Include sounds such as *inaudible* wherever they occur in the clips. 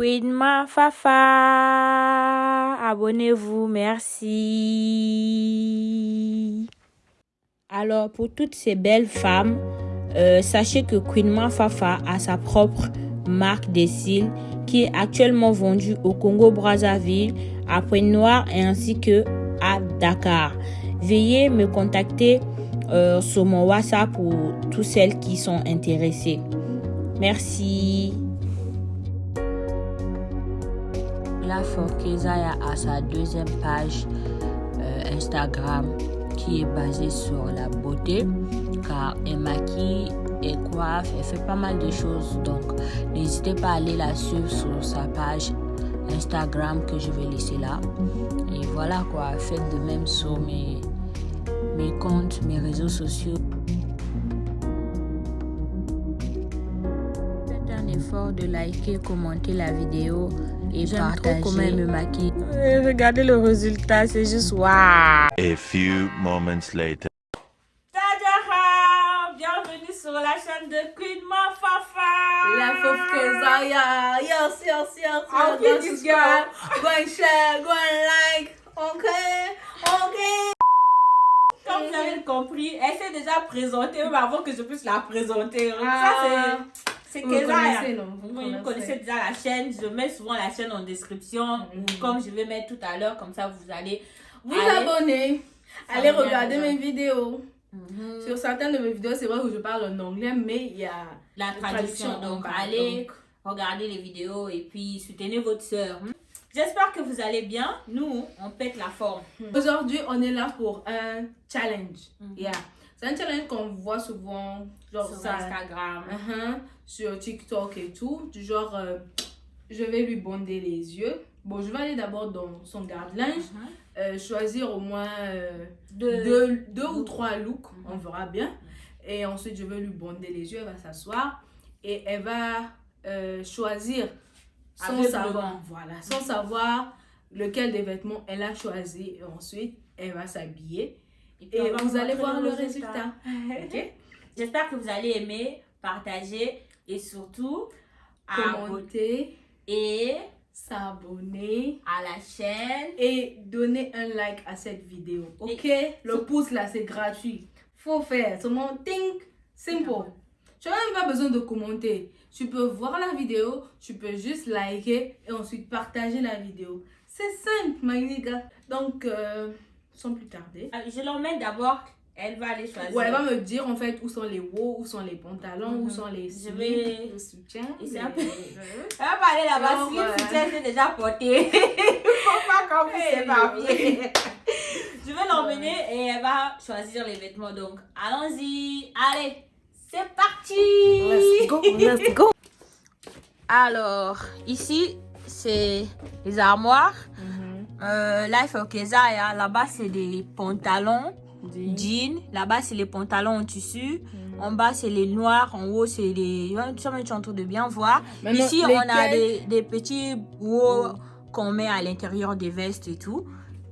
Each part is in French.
Queen Ma Fafa. Abonnez-vous, merci. Alors, pour toutes ces belles femmes, euh, sachez que Queen Ma Fafa a sa propre marque des cils qui est actuellement vendue au Congo Brazzaville, à Pointe-Noire ainsi que à Dakar. Veuillez me contacter euh, sur mon WhatsApp pour toutes celles qui sont intéressées. Merci. La Forkezaya a sa deuxième page euh, Instagram qui est basée sur la beauté. Car elle maquille, et coiffe, elle fait pas mal de choses. Donc n'hésitez pas à aller la suivre sur sa page Instagram que je vais laisser là. Et voilà quoi faites de même sur mes, mes comptes, mes réseaux sociaux faites un effort de liker, commenter la vidéo et partager comment elle me maquille regardez le résultat c'est juste waouh A few moments later. Tadjaha Bienvenue sur la chaîne de Queen Ma Fafa La Fof Kezaya. Yes, yes, yes. I'll yes. Go get this subscribe, Go and share, go and like. Okay, okay. Comme vous avez compris, elle s'est déjà présentée même avant que je puisse la présenter. Ah. Ça, c'est... C'est connaissez, non? Vous connaissez. déjà la chaîne. Je mets souvent la chaîne en description. Mhm. ou Comme je vais mettre tout à l'heure, comme ça vous allez... Vous Allez. Ça Allez regarder mes vidéos. Mhm. Sur certaines de mes vidéos, c'est vrai que je parle en anglais, mais il y a La traduction. traduction, Donc, allez regarder les vidéos et puis soutenez votre soeur. J'espère que vous allez bien. Nous, on pète la forme. Aujourd'hui, on est là pour un challenge. Mhm. Yeah. C'est un challenge qu'on voit souvent, genre Sur ça, Instagram. uh-huh, sur TikTok et tout. Du genre, euh, je vais lui bonder les yeux. Bon, je vais aller d'abord dans son garde-linge, Mhm. euh, choisir au moins euh, De- deux, deux ou trois looks, Mhm. on verra bien. Et ensuite, je vais lui bonder les yeux, elle va s'asseoir et elle va choisir sans savoir, voilà, sans savoir lequel des vêtements elle a choisi. Et ensuite, elle va s'habiller et vous allez voir le résultat. Ok? *laughs* J'espère que vous allez aimer, partager et surtout Commenter, et s'abonner à la chaîne. et donner un like à cette vidéo. Ok? Le pouce là, c'est gratuit. Faut faire. Seulement, think, simple. Tu n'as même pas besoin de commenter. Tu peux voir la vidéo, tu peux juste liker et ensuite partager la vidéo. C'est simple, my nigga. Donc, euh, sans plus tarder. Euh, Je l'emmène d'abord. Elle va aller choisir. Ouais, elle va me dire en fait où sont les hauts, où sont les pantalons, où Mhm. sont les slips, vais- le soutien. Les- peu- *laughs* Elle va aller là-bas. Si le soutien est déjà porté. *laughs* Faut pas qu'on puisse Hey, s'éparpiller. *laughs* Je vais l'emmener et elle va choisir les vêtements. Donc, allons-y. Allez, c'est parti. Let's go, let's go. Alors, ici, c'est les armoires. Euh, là, il faut que ça, là-bas, c'est des pantalons, jeans. Là-bas, c'est les pantalons en tissu. En bas, c'est les noirs. En haut, c'est les. Tu es en train de bien voir. Maintenant, Ici, on a des, des petits hauts qu'on met à l'intérieur des vestes et tout.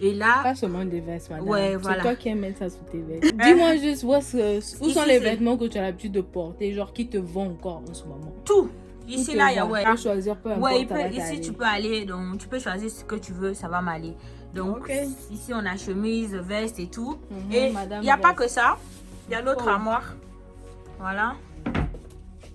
Et là, Pas seulement des vestes, madame. Ouais, C'est voilà. toi qui aimes mettre ça sous tes vestes. Dis-moi *laughs* juste où, Ici, sont les c'est- vêtements que tu as l'habitude de porter, genre qui te vont encore en ce moment? tout. Ici, là, il y a. Ouais, Tu peux choisir peu importe. Ouais, il peut- ici tu peux aller, donc tu peux choisir ce que tu veux, ça va m'aller. Donc ici on a chemise, veste et tout. Mhm, et madame il n'y a pas que ça, il y a l'autre Oh. armoire. Voilà.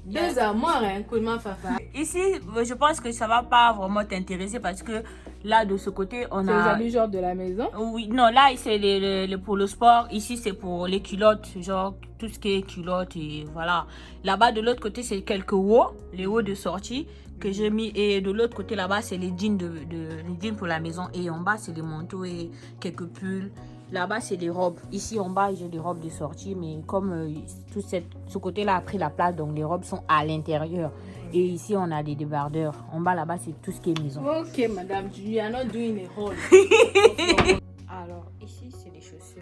Deux armoires, hein, main, fafa. Ici, je pense que ça va pas vraiment t'intéresser parce que là de ce côté on C'est les a. habits genre de la maison. Oui, non, là c'est les- les- les- pour le sport. Ici c'est pour les culottes, genre tout ce qui est culottes et voilà. Là-bas de l'autre côté c'est quelques hauts, les hauts de sortie que j'ai mis et de l'autre côté là-bas c'est les jeans de, de- les jeans pour la maison et en bas c'est les manteaux et quelques pulls. Là-bas c'est des robes. Ici en bas j'ai des robes de sortie mais comme euh, tout cette, ce côté-là a pris la place donc les robes sont à l'intérieur. Et ici on a des débardeurs. En bas là-bas c'est tout ce qui est maison. Ok, madame, tu you are not doing a hole. *laughs* Alors, ici, c'est les chaussures.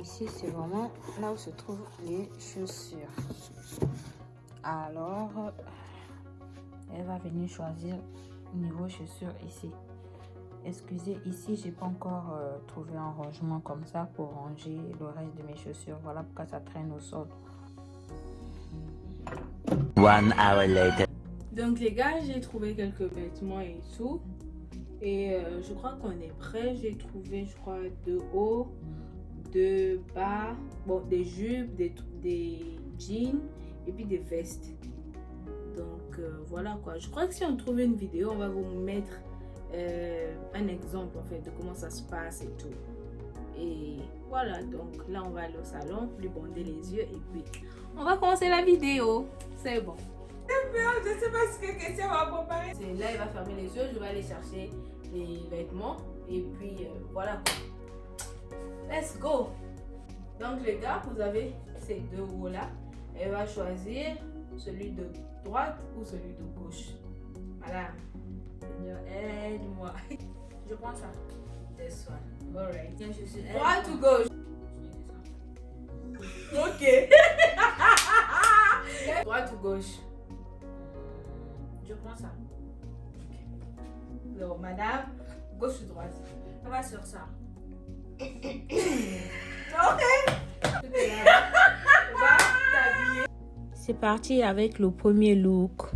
Ici, c'est vraiment là où se trouvent les chaussures. Alors, elle va venir choisir niveau chaussures ici. Excusez, ici, j'ai pas encore euh, trouvé un rangement comme ça pour ranger le reste de mes chaussures. Voilà pourquoi ça traîne au sol. One hour later. Donc les gars, j'ai trouvé quelques vêtements et tout. Et euh, je crois qu'on est prêt. J'ai trouvé, je crois, deux hauts, deux bas, bon, des jupes, des, des jeans et puis des vestes. Donc euh, voilà quoi. Je crois que si on trouve une vidéo, on va vous mettre euh, un exemple en fait de comment ça se passe et tout. Et voilà, donc là on va aller au salon, lui bander les yeux et puis on va commencer la vidéo. C'est bon. Je sais pas ce que Christian va préparer. Là, il va fermer les yeux, je vais aller chercher les vêtements et puis euh, voilà. Let's go. Donc les gars, vous avez ces deux hauts là. Elle va choisir celui de droite ou celui de gauche. Voilà. Seigneur, aide-moi. *laughs* Je prends ça. This one. Alright. Tiens, je suis. Droite ou gauche? Ok. *laughs* Droite ou gauche? Je prends ça. Non, madame, gauche ou droite? On va sur ça. *coughs* T'habiller. C'est parti avec le premier look.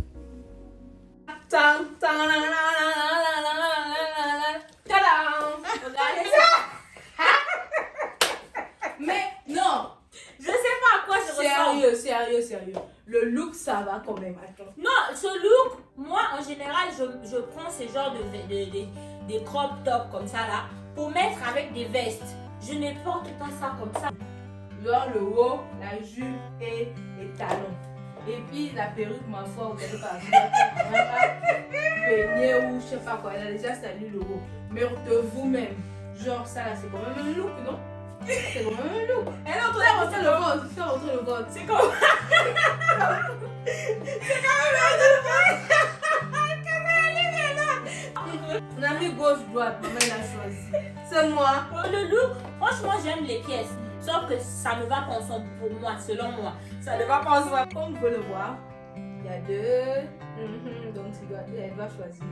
Regardez ça. Mais non, Je sais pas à quoi je ressemble. sérieux, sérieux, sérieux. Le look, ça va quand même. Attends. Non, ce look, moi en général, je, je prends ce genre de, de, de- des crop top comme ça là pour mettre avec des vestes. Je ne porte pas ça comme ça. Genre le haut, la jupe et les talons. Et puis la perruque, ma foi, vous allez pas peigner ou je sais pas quoi. Elle a déjà sali le haut. Mais de vous-même, genre ça là, c'est quand même un look, non? C'est quand même un look. Et non, Fais rentrer le ventre, fais rentrer le ventre. C'est comme. On a mis gauche-droite, maman elle a choisi. C'est moi. Le look, franchement, j'aime les pièces. Sauf que ça ne va pas ensemble pour moi, selon moi. Ça ne va pas ensemble. Comme vous pouvez le voir, il y a deux. Donc tu dois, elle doit choisir.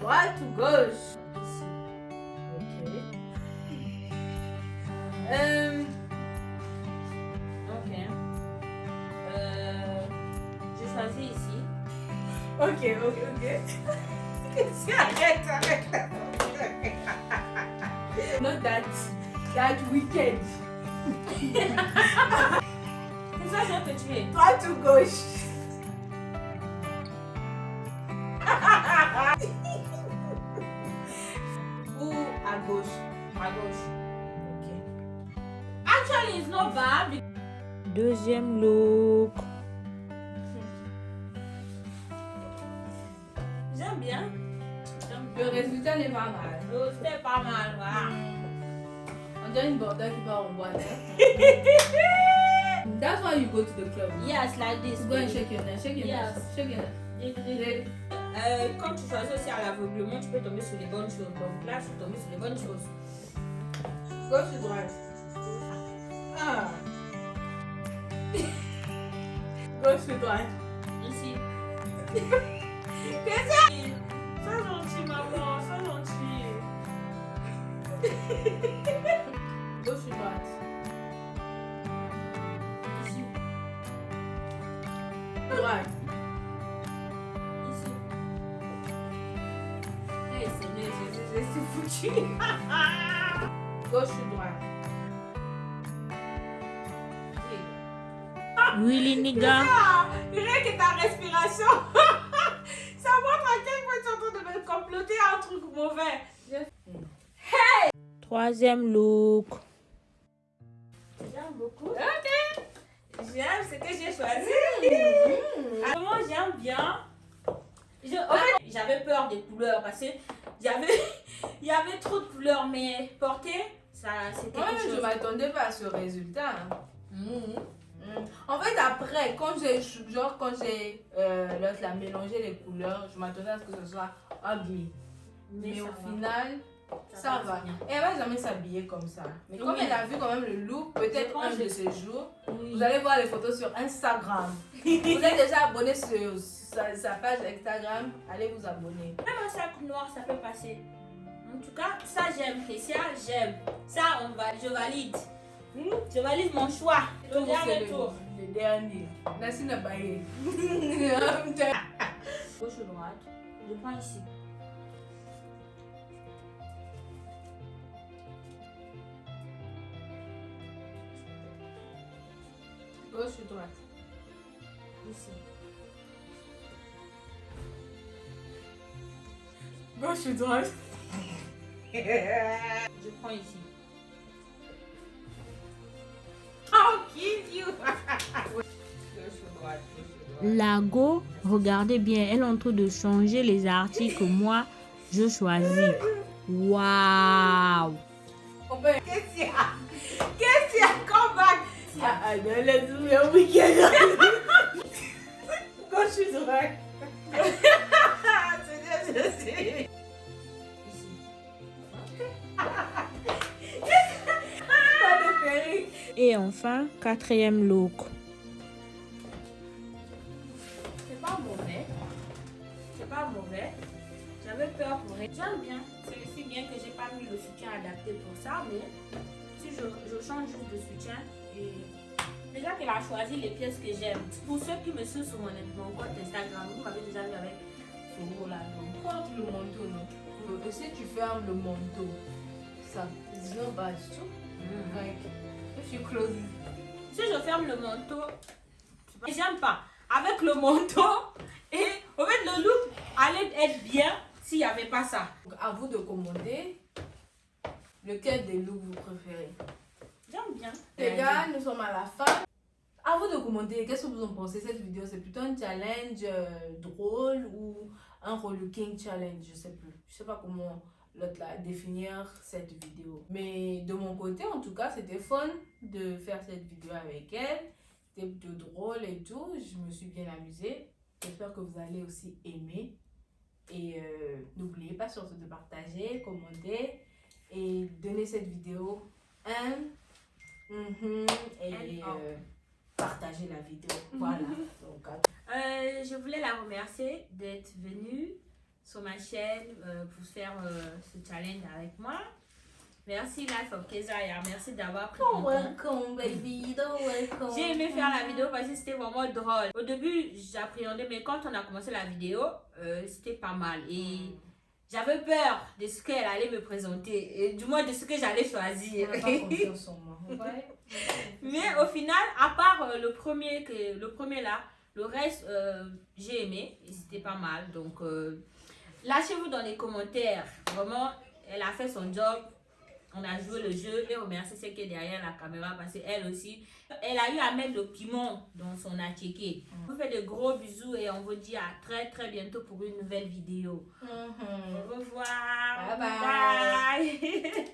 Droite ou gauche? Ici. Ok. Euh, Ok. Euh, J'ai choisi ici. ok, ok, ok. *laughs* arrête, arrête. Not that, that weekend. C'est ça, je vais te tuer. Droite ou gauche Ou à gauche À gauche. Ok. Actually, it's not bad. Deuxième look. J'aime bien. Le résultat n'est pas mal. C'était pas mal, voilà. On part en boîte. That's why you go to the club. Yes, like this. Go and shake your neck, shake your Yes. neck, shake your neck. Euh, quand tu choisis aussi à l'aveuglement, tu peux tomber sur les bonnes choses. Donc là, je suis tombée sur les bonnes choses. Gauche ou droite? Ah. Gauche ou droite? Ici. Qu'est-ce que c'est Sois gentil, maman. Sois gentil. Foutu. *laughs* Gauche ou droite? Willy Niga. Ah, rien que ta respiration, *laughs* ça montre à quel point tu es en train de me comploter un truc mauvais. Troisième look. J'aime beaucoup. J'aime ce que j'ai choisi. Ah, Moi, j'aime bien. Je- j'avais peur des couleurs parce que j'avais, *laughs* il y avait trop de couleurs, mais porter, ça, c'était quelque je m'attendais pas à ce résultat. hein. Mm. En fait, après, quand j'ai genre quand j'ai euh, là, mélangé les couleurs, je m'attendais à ce que ce soit ugly. Mais, ça au va. final, ça, va. Et elle va jamais s'habiller comme ça. Mais comme elle a vu quand même le look, peut-être un de ces jours, Oui. vous allez voir les photos sur Instagram. *laughs* vous êtes déjà abonné sur sa, sa page Instagram, allez vous abonner. Même un sac noir, ça peut passer. En tout cas, ça j'aime. Christian, j'aime. Ça, on va, je valide. Hmm? Je valide mon choix. Le dernier tour. le dernier. Merci n'a pas eu. Gauche droite? Je prends ici. Gauche ou droite? Ici. Gauche ou droite Je prends ici. I'll kill you. Lago, regardez bien, elle est en train de changer les articles que moi je choisis. Waouh! On peut... Qu'est-ce qu'il y a? Qu'est-ce qu'il y a? Come back. Ah, ah, non, let's do weekend. *laughs* Ah, *laughs* c'est bien, je sais. Ici. Et enfin, quatrième look. C'est pas mauvais. C'est pas mauvais. J'avais peur pour elle. J'aime bien. C'est aussi bien que j'ai pas mis le soutien adapté pour ça, mais si je, je change juste de soutien et déjà qu'elle a choisi les pièces que j'aime. Pour ceux qui me suivent sur mon, mon compte Instagram, vous m'avez déjà vu avec ce haut là. Donc, Porte le manteau, non? Euh, Si tu fermes le manteau, ça, bad, tu vois mm. Like, if you close it. Si je ferme le manteau, j'aime pas. Avec le manteau, *laughs* et en fait, le look allait être bien s'il n'y avait pas ça. Donc, à vous de commander lequel des looks vous préférez. J'aime bien. Les gars, nous sommes à la fin. À vous de commenter, qu'est-ce que vous en pensez? Cette vidéo C'est plutôt un challenge euh, drôle ou un relooking challenge Je sais plus. Je sais pas comment l'autre là définir cette vidéo. Mais de mon côté, en tout cas, c'était fun de faire cette vidéo avec elle. C'était plutôt drôle et tout. Je me suis bien amusée. J'espère que vous allez aussi aimer. Et euh, n'oubliez pas surtout de partager, commenter et donner cette vidéo un Mhm. Et euh, partager la vidéo. Voilà. *laughs* Donc, Euh, je voulais la remercier d'être venue sur ma chaîne euh, pour faire euh, ce challenge avec moi. Merci Life of Kezaya. Merci d'avoir pris welcome, baby. Welcome. J'ai aimé faire la vidéo parce que c'était vraiment drôle. Au début, j'appréhendais, mais quand on a commencé la vidéo, euh, c'était pas mal. Et j'avais peur de ce qu'elle allait me présenter, et du moins de ce que j'allais choisir. On n'a pas confiance en *laughs* moi. Ouais. mais au final, à part le, premier que, le premier là, le reste, euh, j'ai aimé c'était pas mal. Donc, euh, lâchez-vous dans les commentaires. Vraiment, elle a fait son job. On a joué le jeu et remercie celle qui est derrière la caméra parce qu'elle aussi, elle a eu à mettre le piment dans son attiqué. On vous fait de gros bisous et on vous dit à très très bientôt pour une nouvelle vidéo. Mhm. Au revoir. Bye bye. bye. *laughs*